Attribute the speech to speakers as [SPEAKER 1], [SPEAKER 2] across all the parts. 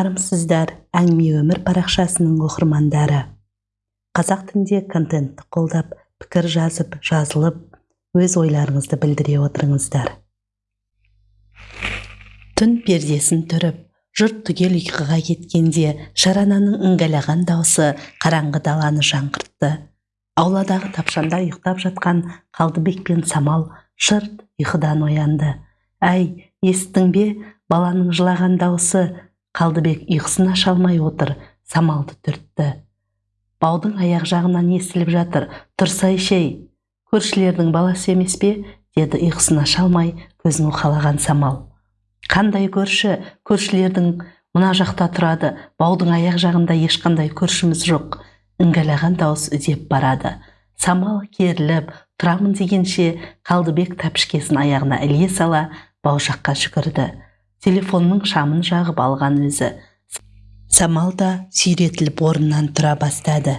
[SPEAKER 1] армысыздар әңгіме өмір парақшасының оқырмандары қазақ тілінде контентті қолдап пікір жазып жазылып өз ойларыңызды білдіре отырыңыздар. Түн пердесін түріп жұрт түгел ұйқыға кеткенде шарананың іңгәлаған даусы қараңғы даланы жаңғыртты. Ауладағы тапшанда ұйықтап жатқан қалдыбек пен самал шырт ұйқыдан оянды. Әй естің бе баланың жылаған дауысы қалдыбек ұйқысын аша алмай отыр самалды түртті. Баудың аяқ жағынан естіліп жатыр тұрсайшы ей көршілердің баласы емес пе? деді ұйқысын аша алмай көзін уқалаған самал. Қандай көрші? Көршілердің мына жақта тұрады баудың аяқ жағында ешқандай көршіміз жоқ іңгәлаған дауыс үдеп барады. Самал керіліп тұрамын дегенше қалдыбек тәпішкесін аяғына іле сала бау жаққа жүгірді. Телефонның шамын жағып алған өзі. Самал да сүйретіліп орнынан тұра бастады.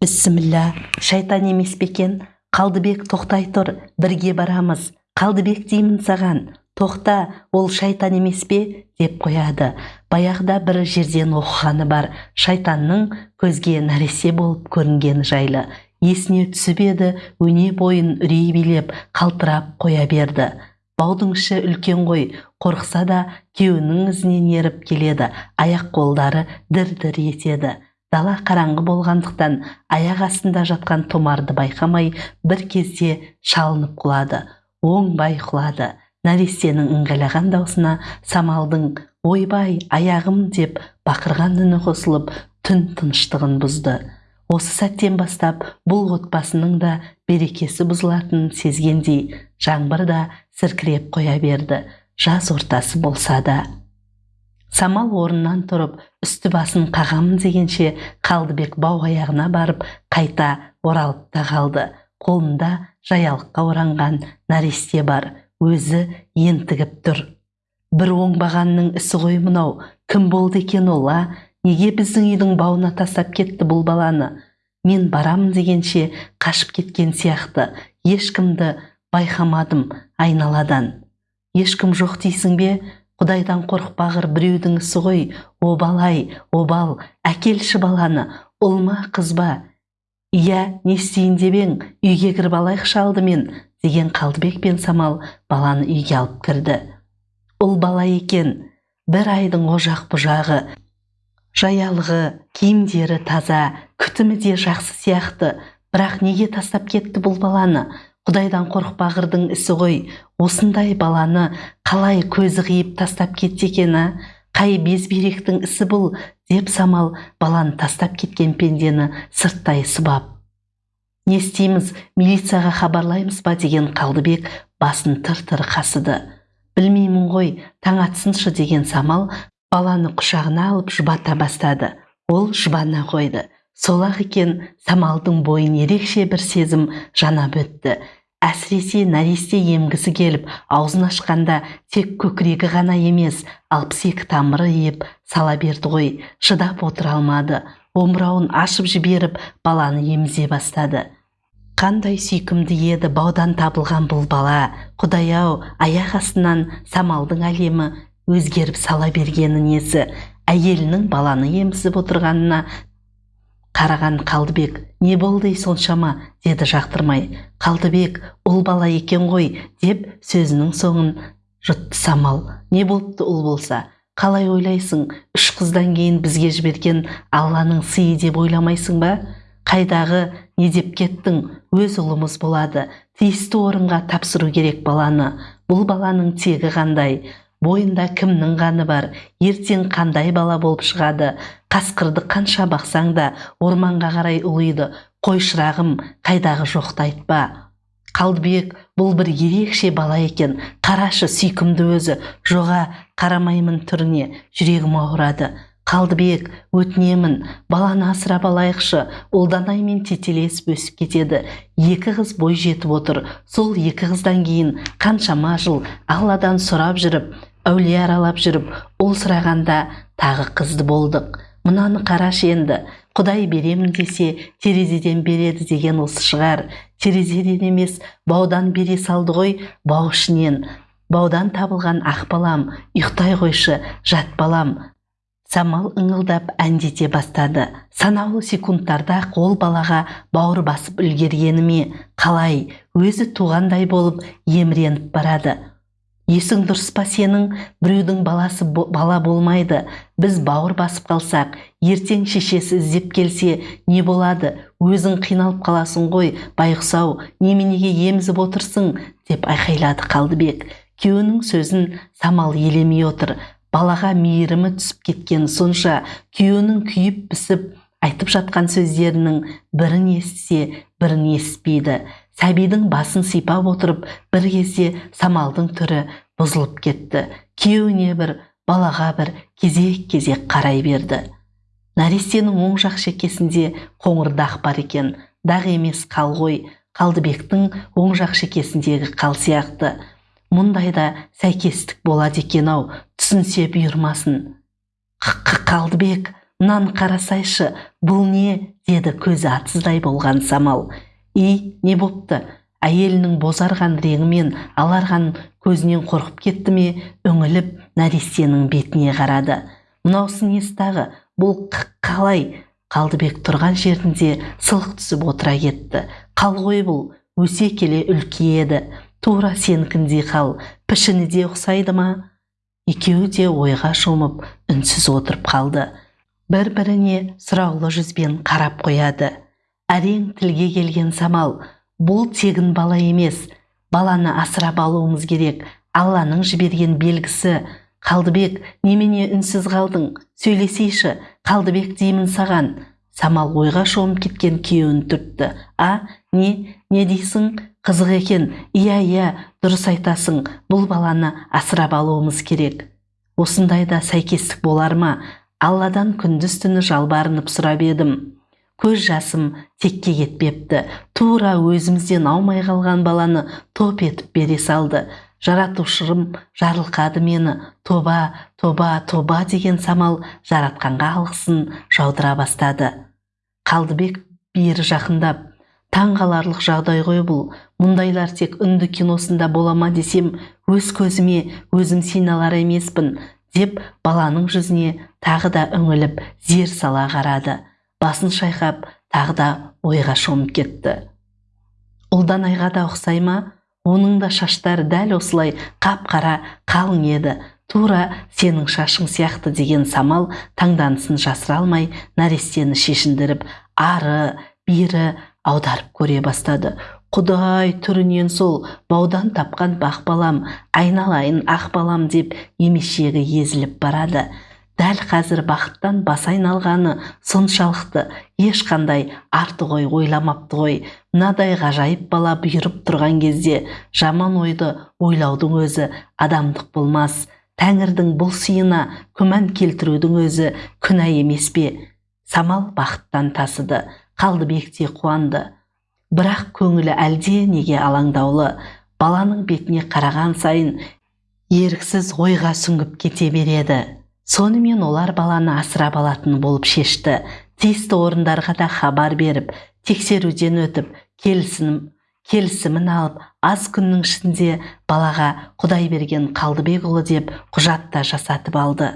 [SPEAKER 1] Бісміллә шайтан емес пе екен? Қалдыбек тоқтай тұр бірге барамыз. Қалдыбек деймін саған. Тоқта ол шайтан емес пе? деп қояды. Баяғыда бір жерден оқығаны бар. Шайтанның көзге нәресе болып көрінгені жайлы. Есіне түсіп еді өне бойын үрей билеп қалтырап қоя берді. Баудың іші үлкен ғой қорықса да күйеуінің ізінен еріп келеді аяқ қолдары дір дір етеді. Дала қараңғы болғандықтан аяқ астында жатқан томарды байқамай бір кезде шалынып құлады оңбай құлады. Нәрестенің ыңғайлаған даусына самалдың ойбай аяғым деп бақырған үні қосылып түн тыныштығын бұзды. Осы сәттен бастап бұл отбасының да берекесі бұзылатынын сезгендей жаңбыр да сіркіреп қоя берді. Жаз ортасы болса да. Самал орнынан тұрып үсті басын қағамын дегенше қалдыбек бау аяғына барып қайта оралып та қалды. Қолында жаялыққа оранған нәресте бар өзі ентігіп тұр. Бір оңбағанның ісі ғой мынау кім болды екен ол а? Неге біздің үйдің бауына тастап кетті бұл баланы? Мен барамын дегенше қашып кеткен сияқты. Ешкімді байқамадым айналадан. Ешкім жоқ дейсің бе? Құдайдан қорықпағыр біреудің ісі ғой. Обал ай обал әкелші баланы. Ұл ма қыз ба иә не істейін деп ең үйге кіріп алайықшы алдымен деген қалдыбек пен самал баланы үйге алып кірді. Ұл бала екен. Бір айдың ожақ бұжағы жаялығы киімдері таза күтімі де жақсы сияқты. Бірақ неге тастап кетті бұл баланы? Құдайдан қорықпағырдың ісі ғой. Осындай баланы қалай көзі қиып тастап кетті екен а қай безберектің ісі бұл деп самал баланы тастап кеткен пендені сырттай сыбап. Не істейміз милицияға хабарлаймыз ба? деген қалдыбек басын тыр тыр қасыды. Білмеймін ғой таң атсыншы деген самал баланы құшағына алып жұбата бастады. Ол жұбана қойды. Сол ақ екен самалдың бойын ерекше бір сезім жанап өтті. Әсіресе нәресте емгісі келіп аузын ашқанда тек көкірегі ғана емес алпыс екі тамыры иіп сала берді ғой шыдап отыра алмады. омырауын ашып жіберіп баланы емізе бастады. Қандай сүйкімді еді баудан табылған бұл бала. Құдай-ау аяқ астынан самалдың әлемі өзгеріп сала бергені несі? Әйелінің баланы емізіп отырғанына қараған қалдыбек не болды соншама? деді жақтырмай. Қалдыбек ұл бала екен ғой деп сөзінің соңын жұтты самал. Не болыпты ұл болса? Қалай ойлайсың? Үш қыздан кейін бізге жіберген алланың сыйы деп ойламайсың ба? Қайдағы не деп кеттің? Өз ұлымыз болады. Тиісті орынға тапсыру керек баланы. Бұл баланың тегі қандай? Бойында кімнің қаны бар? Ертең қандай бала болып шығады? Қасқырды қанша бақсаң да орманға қарай ұлиды. Қой шырағым қайдағы жоқты айтпа. Қалдыбек бұл бір ерекше бала екен. Қарашы сүйкімді өзі. Жоға қарамаймын түріне. Жүрегім ауырады. Қалдыбек өтінемін. Баланы асырап алайықшы. Ұлданаймен тетелесіп өсіп кетеді. Екі қыз бой жетіп отыр. Сол екі қыздан кейін қаншама жыл алладан сұрап жүріп әулие аралап жүріп ұл сұрағанда тағы қызды болдық. Мынаны қарашы енді құдай беремін десе терезеден береді деген осы шығар. Терезеден емес баудан бере салды ғой бау ішінен. Баудан табылған ақ балам ұйықтай қойшы жат балам. Самал ыңылдап әндете бастады. Санаулы секундтарда қол балаға бауыр басып үлгергені ме қалай? Өзі туғандай болып еміреніп барады. Есің дұрыс па сенің? Біреудің баласы бала болмайды. Біз бауыр басып қалсақ ертең шешесі іздеп келсе не болады? Өзің қиналып қаласың ғой. Байғұс-ау неменеге емізіп отырсың? деп айқайлады қалдыбек. Күйеуінің сөзін самал елемей отыр. Балаға мейірімі түсіп кеткен сонша күйеуінің күйіп пісіп айтып жатқан сөздерінің бірін естісе бірін естіпейді сәбидің басын сипап отырып бір кезде самалдың түрі бұзылып кетті. Күйеуіне бір балаға бір кезек кезек қарай берді. Нәрестенің оң жақ шекесінде қоңыр дақ бар екен. Дақ емес қал ғой. Қалдыбектің оң жақ шекесіндегі қал сияқты. Мұндайда сәйкестік болады екен-ау. Түсінсе бұйырмасын. Қалдыбек мынаны қарасайшы. Бұл не? деді көзі атсыздай болған самал. И не бопты. Әйелінің бозарған реңі мен аларған көзінен қорқып кетті ме үңіліп нәрестенің бетіне қарады. Мынаусы несі тағы бұл қалай? Қалдыбек тұрған жерінде сылқ түсіп отыра кетті. Қал ғой бұл өсе келе үлкейеді тура сенікіндей қал пішіні де ұқсайды ма? Екеуі де ойға шомып үнсіз отырып қалды. Бір біріне сұраулы жүзбен қарап қояды. Әрең тілге келген самал бұл тегін бала емес. Баланы асырап алуымыз керек. Алланың жіберген белгісі. Қалдыбек немене үнсіз қалдың? Сөйлесейші қалдыбек деймін саған. Самал ойға шомып кеткен күйеуін түртті. А не не дейсің? Қызық екен. Иә иә дұрыс айтасың. Бұл баланы асырап алуымыз керек. Осындайда сәйкестік болар ма? Алладан күндіз түні жалбарынып сұрап едім. Көз жасым текке кетпепті. Тура өзімізден аумай қалған баланы топ етіп бере салды. Жаратушырым жарылқады мені. Тоба тоба тоба деген самал жаратқанға алғысын жаудыра бастады. Қалдыбек бері жақындап таң қаларлық жағдай ғой бұл. Мұндайлар тек үнді киносында бола ма десем өз көзіме өзім сене емеспін деп баланың жүзіне тағы да үңіліп зер сала қарады. Басын шайқап тағы да ойға шомып кетті. Ұлданайға да ұқсай ма? Оның да шаштары дәл осылай қап-қара қалың еді. Тура сенің шашың сияқты деген самал таңданысын жасыра алмай нәрестені шешіндіріп ары бері аударып көре бастады. Құдай түрінен сол баудан тапқан бақ балам айналайын ақ балам деп емешегі езіліп барады. Дәл қазір бақыттан бас айналғаны соншалықты. Ешқандай артық ой ойламапты ғой. Мынадай ғажайып бала бұйырып тұрған кезде жаман ойды ойлаудың өзі адамдық болмас. Тәңірдің бұл сыйына күмән келтірудің өзі күнә емес пе? Самал бақыттан тасыды. Қалдыбек те қуанды. Бірақ көңілі әлде неге алаңдаулы? Баланың бетіне қараған сайын еріксіз ойға сүңгіп кете береді. Сонымен олар баланы асырап алатын болып шешті. Тиісті орындарға да хабар беріп тексеруден өтіп келісім келісімін алып аз күннің ішінде балаға құдай берген қалдыбекұлы деп құжат та жасатып алды.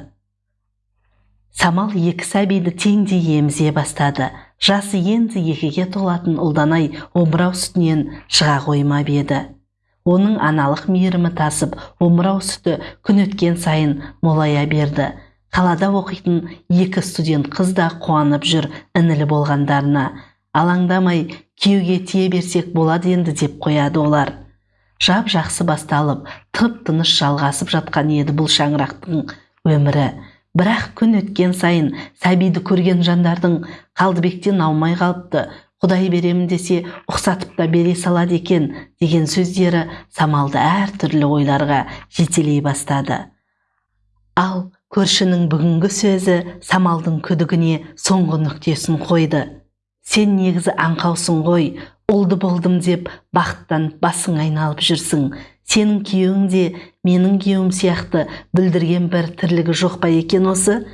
[SPEAKER 1] Самал екі сәбиді теңдей емізе бастады. Жасы енді екіге толатын ұлданай омырау сүтінен шыға қоймап еді. Оның аналық мейірімі тасып омырау сүті күн өткен сайын молая берді. Қалада оқитын екі студент қыз да қуанып жүр інілі болғандарына. Алаңдамай күйеуге тие берсек болады енді деп қояды олар. Жап жақсы басталып тып тыныш жалғасып жатқан еді бұл шаңырақтың өмірі. Бірақ күн өткен сайын сәбиді көрген жандардың қалдыбектен аумай қалыпты. Құдай беремін десе ұқсатып та бере салады екен деген сөздері самалды әртүрлі ойларға жетелей бастады. Ал көршінің бүгінгі сөзі самалдың күдігіне соңғы нүктесін қойды. Сен негізі аңқаусың ғой ұлды болдым деп бақыттан басың айналып жүрсің. Сенің күйеуің де менің күйеуім сияқты бүлдірген бір тірлігі жоқ па екен осы?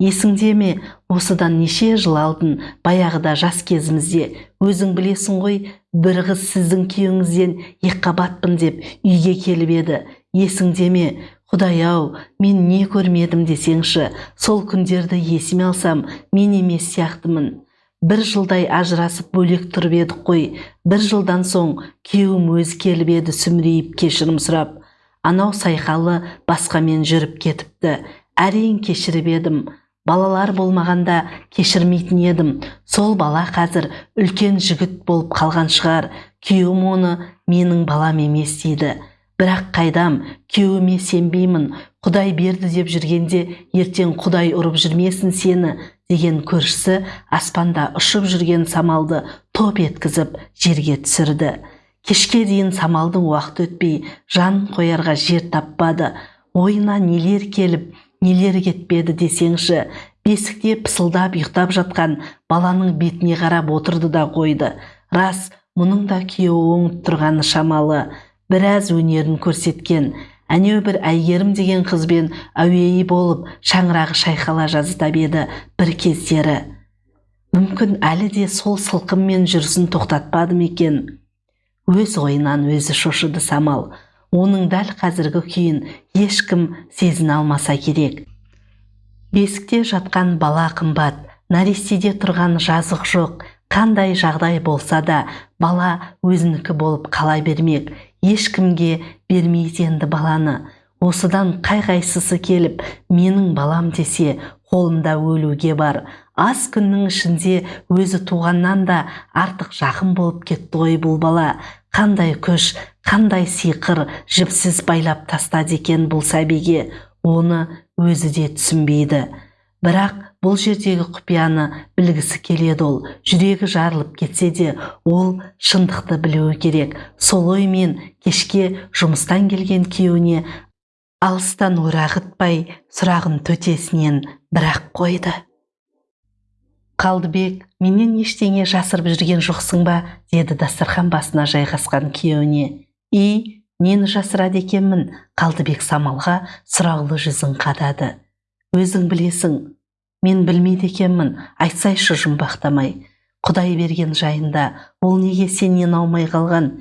[SPEAKER 1] Есіңде ме? Осыдан неше жыл алдын баяғыда жас кезімізде. Өзің білесің ғой бір қыз сіздің күйеуіңізден екіқабатпын деп үйге келіп еді. Есіңде ме? Құдай ау мен не көрмедім десеңші сол күндерді есіме алсам мен емес сияқтымын. Бір жылдай ажырасып бөлек тұрып едік қой. Бір жылдан соң күйеуім өзі келіп еді сүмірейіп кешірім сұрап. Анау сайқалы басқамен жүріп кетіпті. Әрең кешіріп едім. Балалар болмағанда кешірмейтін едім. Сол бала қазір үлкен жігіт болып қалған шығар. Күйеуім оны менің балам емес дейді. Бірақ қайдам күйеуіме сенбеймін құдай берді деп жүргенде ертең құдай ұрып жүрмесін сені деген көршісі аспанда ұшып жүрген самалды топ еткізіп жерге түсірді. Кешке дейін самалдың уақыт өтпей жан қоярға жер таппады. Ойына нелер келіп нелер кетпеді десеңші бесікте пысылдап ұйықтап жатқан баланың бетіне қарап отырды да қойды. Рас мұның да күйеуі оңып тұрғаны шамалы. Біраз өнерін көрсеткен әнеу бір әйгерім деген қызбен әуейі болып шаңырағы шайқала жаздап еді бір кездері. Мүмкін әлі де сол сылқыммен жүрісін тоқтатпады екен? Өз ойынан өзі шошыды самал. Оның дәл қазіргі күйін ешкім сезіне алмаса керек. Бесікте жатқан бала қымбат нәрестеде тұрған жазық жоқ. Қандай жағдай болса да бала өзінікі болып қала бермек ешкімге бермейді енді баланы. Осыдан қай қайсысы келіп менің балам десе қолында өлуге бар. Аз күннің ішінде өзі туғаннан да артық жақын болып кетті ғой бұл бала. Қандай күш қандай сиқыр жіпсіз байлап тастады екен бұл сәбиге. Оны өзі де түсінбейді. Бірақ бұл жердегі құпияны білгісі келеді ол. Жүрегі жарылып кетсе де ол шындықты білуі керек. Сол оймен кешке жұмыстан келген күйеуіне алыстан орағытпай сұрағын төтесінен бірақ қойды. Қалдыбек менен ештеңе жасырып жүрген жоқсың ба? деді дастархан басына жайғасқан күйеуіне. И нені жасырады екенмін? Қалдыбек самалға сұраулы жүзін қадады. Өзің білесің мен білмейді екенмін айтсайшы жұмбақтамай. Құдай берген жайында. Ол неге сенен аумай қалған?